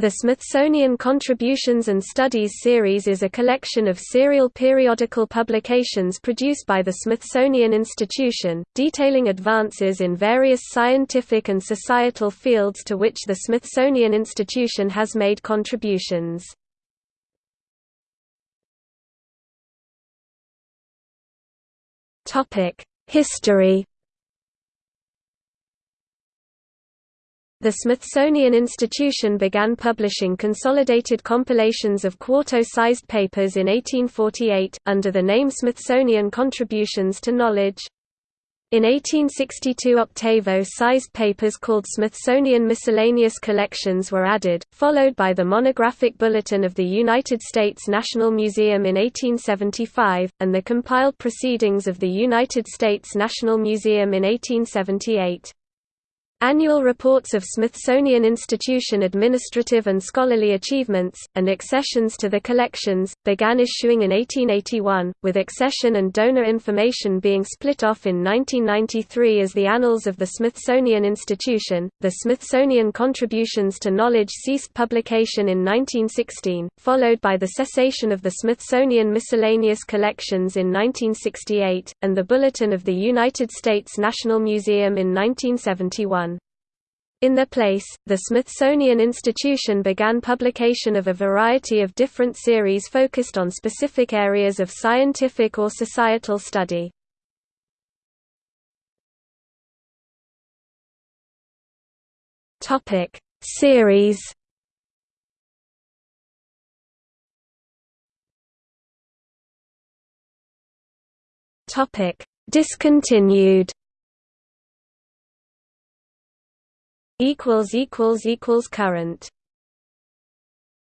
The Smithsonian Contributions and Studies series is a collection of serial periodical publications produced by the Smithsonian Institution, detailing advances in various scientific and societal fields to which the Smithsonian Institution has made contributions. History The Smithsonian Institution began publishing consolidated compilations of quarto-sized papers in 1848, under the name Smithsonian Contributions to Knowledge. In 1862 octavo-sized papers called Smithsonian Miscellaneous Collections were added, followed by the monographic Bulletin of the United States National Museum in 1875, and the compiled Proceedings of the United States National Museum in 1878. Annual reports of Smithsonian Institution administrative and scholarly achievements, and accessions to the collections, began issuing in 1881, with accession and donor information being split off in 1993 as the Annals of the Smithsonian Institution. The Smithsonian Contributions to Knowledge ceased publication in 1916, followed by the cessation of the Smithsonian Miscellaneous Collections in 1968, and the Bulletin of the United States National Museum in 1971. In their place, the Smithsonian Institution began publication of a variety of different series focused on specific areas of scientific or societal study. Topic: Series. Topic: Discontinued. Equals equals equals current